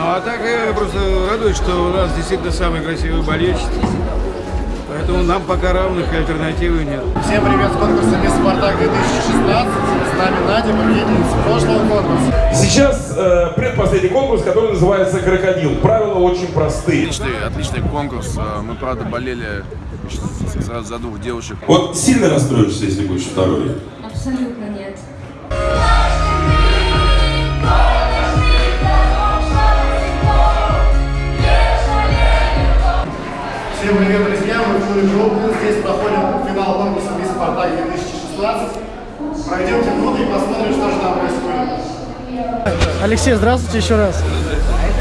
Ну а так я просто радуюсь, что у нас действительно самый красивый болельщик. Поэтому нам пока равных альтернативы нет. Всем привет с конкурса Мисс Спартак 2016. С нами Надя, победительница прошлого конкурса. Сейчас э, предпоследний конкурс, который называется «Крокодил». Правила очень простые. Отличный, отличный конкурс. Э, Мы, правда, болели сразу за двух девушек. Вот сильно расстроишься, если будешь второй? Абсолютно нет. Всем привет, друзья! Мы в клубе Группы. Здесь проходит финал конкурса Мисс Спартак 2016. Пройдемте внутрь и посмотрим, что же там происходит. Алексей, здравствуйте еще раз.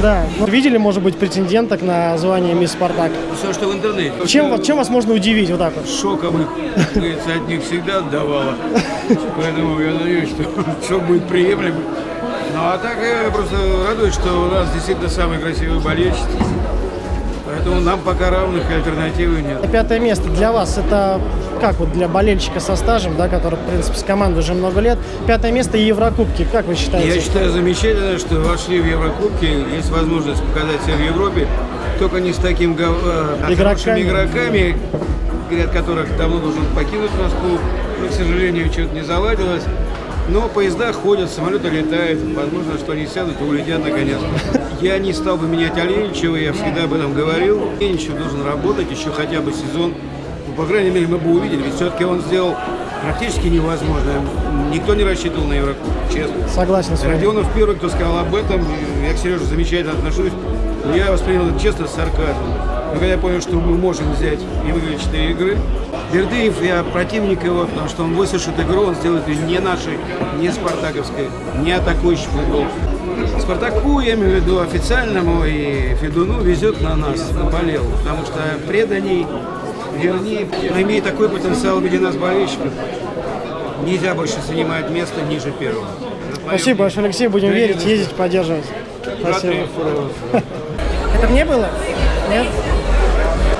Да, ну, видели, может быть, претенденток на звание мисс Спартак? Все, что в интернете. Чем, вас- чем вас можно удивить вот так вот? Говорится, от них всегда отдавало. Поэтому я надеюсь, что шок будет приемлемый. Ну а так я просто радуюсь, что у нас действительно самый красивый болельщик. Поэтому нам пока равных альтернативы нет. Пятое место для вас это как вот для болельщика со стажем, да, который, в принципе, с командой уже много лет. Пятое место и Еврокубки, как вы считаете? Я считаю замечательно, что вошли в Еврокубки, есть возможность показать себя в Европе, только не с таким э, Игроками. игроками, ряд которых давно должен покинуть Москву, но, к сожалению, что-то не заладилось. Но поезда ходят, самолеты летают, возможно, что они сядут и улетят наконец-то. Я не стал бы менять Оленичева, я всегда об этом говорил. Оленичев должен работать еще хотя бы сезон. Ну, по крайней мере, мы бы увидели, ведь все-таки он сделал практически невозможное. Никто не рассчитывал на Еврокубок, честно. Согласен с вами. Родионов первый, кто сказал об этом. Я к Сереже замечательно отношусь. Но я воспринял это честно с сарказмом. Но когда я понял, что мы можем взять и выиграть 4 игры, Бердыев, я противник его, потому что он высушит игру, он сделает ее не нашей, не спартаковской, не атакующий футбол. Спартаку, я имею в виду официальному и Федуну, везет на нас, на болел, потому что преданий, вернее, имеет такой потенциал в виде нас болельщиков, нельзя больше занимать место ниже первого. Спасибо большое, Алексей, будем верить, ездить, поддерживать. Спасибо. Это мне было? Нет?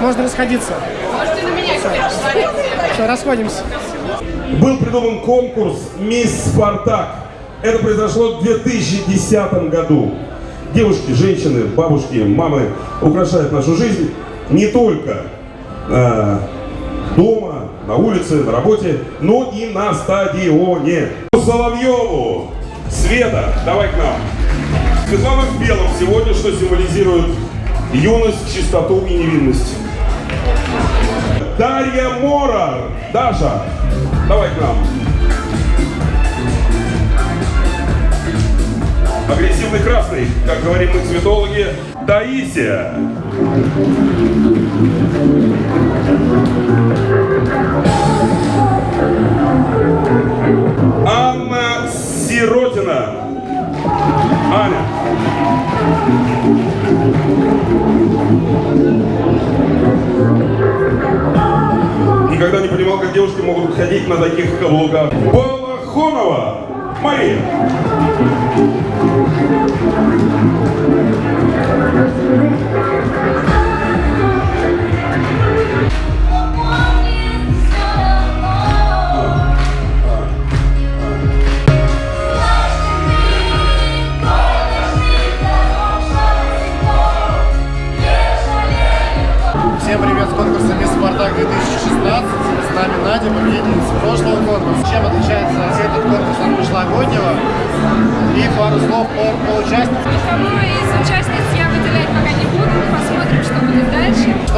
Можно расходиться. Можете на меня Все, расходимся. Был придуман конкурс «Мисс Спартак». Это произошло в 2010 году. Девушки, женщины, бабушки, мамы украшают нашу жизнь не только э, дома, на улице, на работе, но и на стадионе. Соловьеву, Света, давай к нам. Светлана в белом сегодня, что символизирует юность, чистоту и невинность. Дарья Мора. Даша, давай к нам. Агрессивный красный, как говорим мы цветологи, Таисия. Анна Сиротина. Аня. Никогда не понимал, как девушки могут ходить на таких каблуках. Балахонова Мария. Всем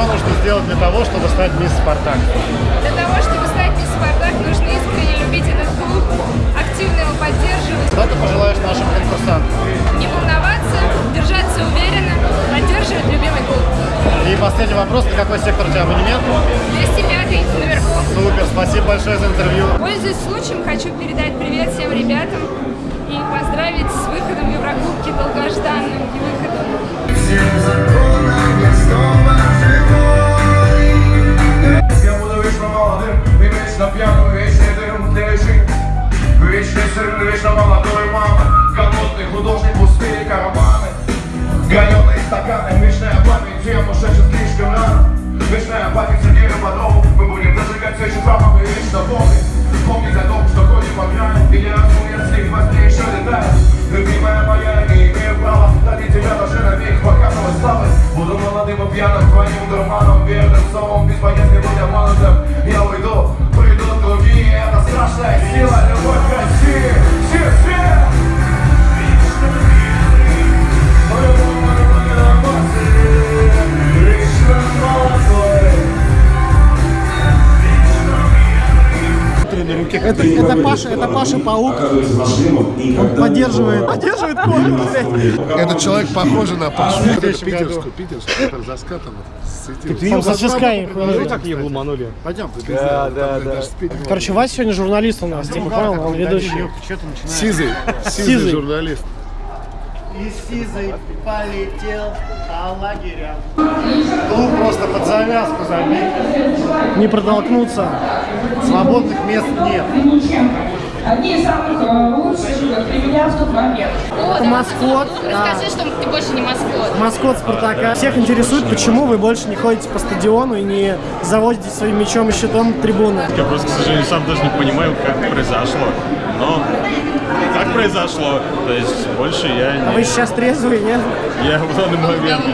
Что нужно сделать для того, чтобы стать Мисс Спартак? Для того, чтобы стать мисс Спартак, нужно искренне любить этот клуб, активно его поддерживать, Что ты пожелаешь нашим конкурсантам? не волноваться, держаться уверенно, поддерживать любимый клуб. И последний вопрос, на какой сектор у тебя абонемент? 205 наверху. Супер, спасибо большое за интервью. Пользуясь случаем, хочу передать привет всем ребятам и поздравить с выходом в Еврокубки долгожданным и выходом. Я Вечно пьяную, вечно дремлющий вечный сильный, вечно молодой мама, Голодный художник, пустые карманы Граненые стаканы, вечная память Тем ушедшим слишком рано Вечная память Сергея Бодрова Мы будем зажигать свечи запахом и вечно помнить Помнить о том, что ходим по грани И не раз умерли, во сне еще летает Любимая моя, не имею права Ради тебя даже на век показывать славы Буду молодым и пьяным, твоим дурманом Верным словом, без боязни быть обманутым Я уйду наша сила, любовь. Это, это Паша, это Паша Паук. Он поддерживает, поддерживает конкурс. Этот человек похож на Пашу. Питерскую, питерскую, за скатом. Он со Ческай. так не ломанули? Пойдем. Да, да, да. Короче, Вася сегодня журналист у нас, типа, понял, он ведущий. Сизый. Сизый. журналист. И Сизый полетел по лагерям. Клуб просто под завязку забит. Не протолкнуться. Свободных мест нет. Одни из самых э, лучших для меня в тот момент. О, маскот. Расскажи, что ты больше не маскот. Маскот Спартака. Всех интересует, почему вы больше не ходите по стадиону и не заводите своим мячом и щитом трибуны. Я просто, к сожалению, сам даже не понимаю, как произошло. Но так произошло. То есть больше я А вы не... сейчас трезвые, нет? Я в данный момент...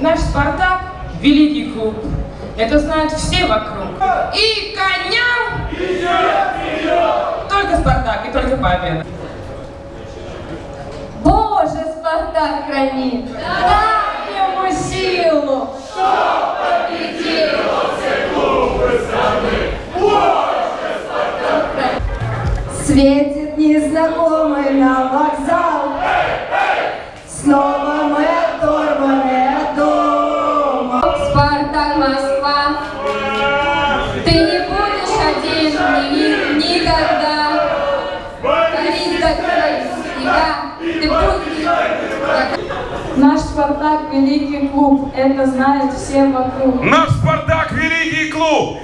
Наш «Спартак» – великий клуб. Это знают все вокруг. И коням только «Спартак» и только победа. Боже, Спартак хранит! Дай ему силу! Светит незнакомый нам вокзал. Снова мы оторваны от дома. Спартак, Москва. Ты не будешь один ни- никогда. Как снега Ты будешь. Наш Спартак – великий клуб, это знают все вокруг. Наш Спартак великий клуб,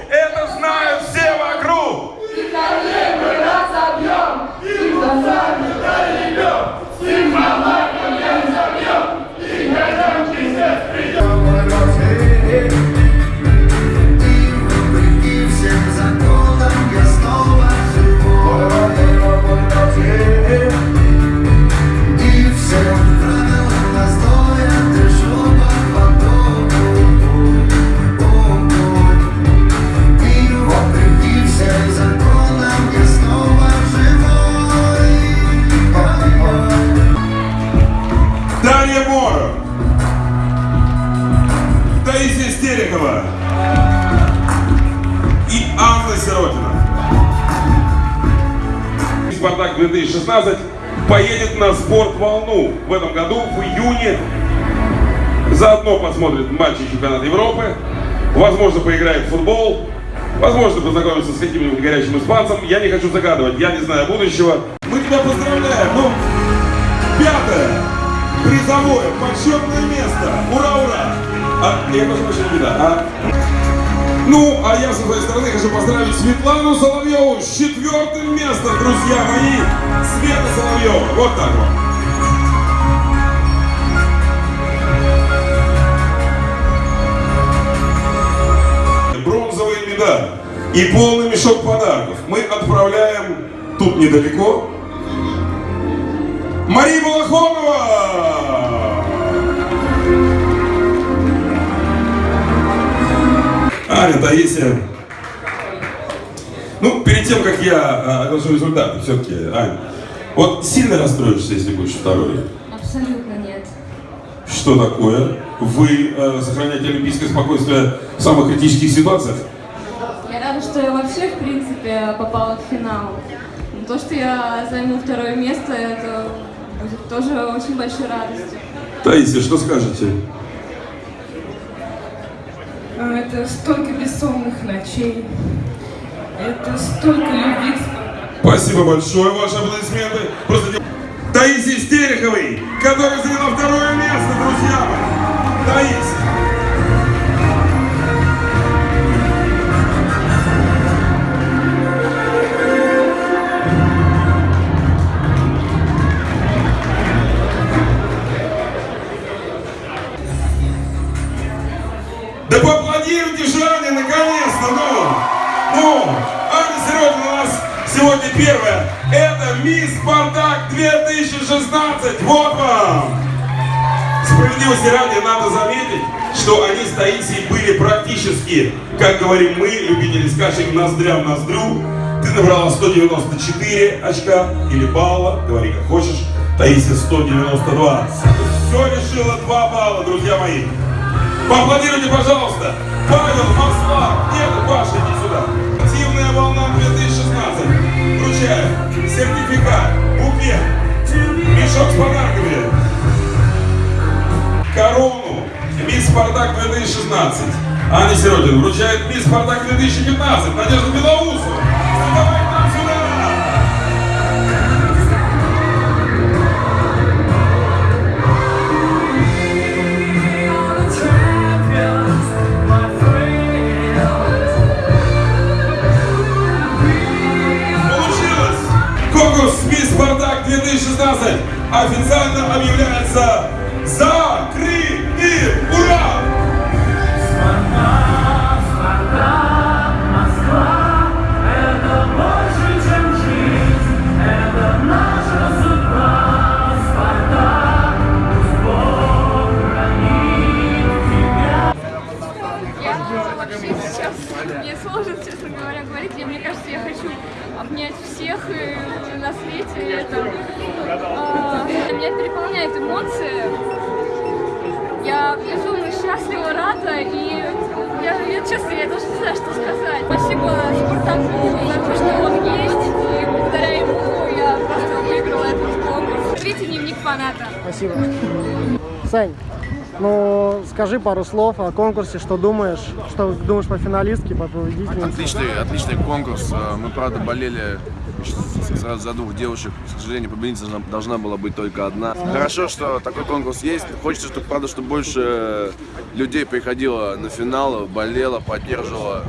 2016 поедет на спорт-волну в этом году, в июне. Заодно посмотрит матчи чемпионата Европы. Возможно, поиграет в футбол. Возможно, познакомится с каким-нибудь горячим испанцем. Я не хочу загадывать, я не знаю будущего. Мы тебя поздравляем. Ну, пятое призовое почетное место. Ура, ура! А, я прощения, да. А, ну, а я со своей стороны хочу поздравить Светлану Соловьеву с четвертым местом, друзья мои. Света Соловьева. Вот так вот. Медаль и полный мешок подарков мы отправляем тут недалеко Мария Балахонова! Аня, Таисия. Ну, перед тем, как я а, оглашу результаты, все-таки, Аня, вот сильно расстроишься, если будешь второй? Абсолютно нет. Что такое? Вы э, сохраняете олимпийское спокойствие в самых критических ситуациях? Я рада, что я вообще, в принципе, попала в финал. Но То, что я займу второе место, это будет тоже очень большой радостью. Таисия, что скажете? А, Это столько бессонных ночей. Это столько любви. Спасибо большое, ваши аплодисменты. Просто... Таисия Стереховой, которая заняла второе место, друзья. Таисия. «Спартак 2016». Вот вам! Справедливости ради надо заметить, что они с Таисией были практически, как говорим мы, любители скачек ноздря в ноздрю. Ты набрала 194 очка или балла, говори как хочешь. Таисия 192. Все решило 2 балла, друзья мои. Поаплодируйте, пожалуйста. Павел Маслак. Нет, Паша, иди сюда. Активная волна 2016. Вручаю сертификат букет, мешок с подарками, корону Мисс Спартак 2016. Аня Сиротин вручает Мисс Спартак 2015 Надежда Белоусова. Счастлива, рада, и я, я честно, я даже не знаю, что сказать. Спасибо Спартаку за то, что он есть, и благодаря ему я просто выиграла этот конкурс. Смотрите дневник фаната. Спасибо. Сань, ну скажи пару слов о конкурсе, что думаешь, что думаешь по финалистке, по победительнице. Отличный, отличный конкурс. Э, Мы, правда, болели сразу за двух девушек. К сожалению, победительница должна- была быть только одна. Хорошо, что такой конкурс есть. Хочется, чтобы, правда, чтобы больше людей приходило на финал, болело, поддерживало.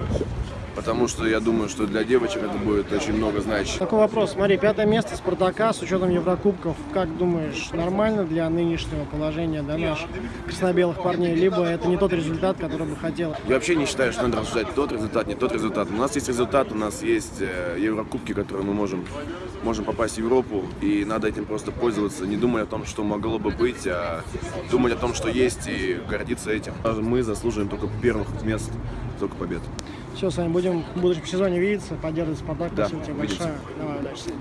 Потому что я думаю, что для девочек это будет очень много значить. Такой вопрос. Смотри, пятое место Спартака с учетом Еврокубков. Как думаешь, нормально для нынешнего положения для наших краснобелых парней? Либо это не тот результат, который бы хотел? Я вообще не считаю, что надо рассуждать тот результат, не тот результат. У нас есть результат, у нас есть э, Еврокубки, которые мы можем, можем попасть в Европу, и надо этим просто пользоваться, не думая о том, что могло бы быть, а думать о том, что есть, и гордиться этим. Мы заслуживаем только первых мест, только побед. Все, Сань, будем в будущем сезоне видеться, поддерживать Спартак. Да, Спасибо тебе увидимся. большое. Давай, удачи.